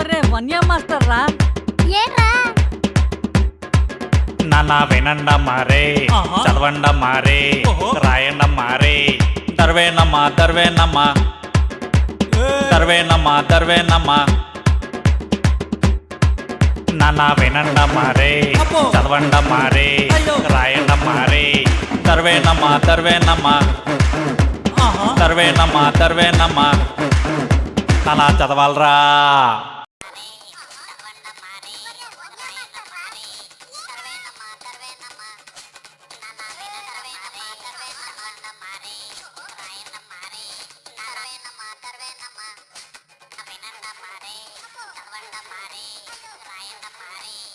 ఒరే వన్య మాస్టర్ రా ఏంట్రా నాన్న వినండమ్మా రే ఆహా. చదవండమ్మా రే ఓహో. రాయండమ్మా రే దర్వేనమ్మా దర్వేనమ్మా. దర్వేనమ్మా దర్వేనమ్మా. నాన్న వినండమ్మా రే అబ్బో. చదవండమ్మా రే అయ్యో. రాయండమ్మా రే దర్వేనమ్మా దర్వేనమ్మా. ఆహా. దర్వేనమ్మా దర్వేనమ్మా. అలా చదవాలరా. lemari, selain lemari.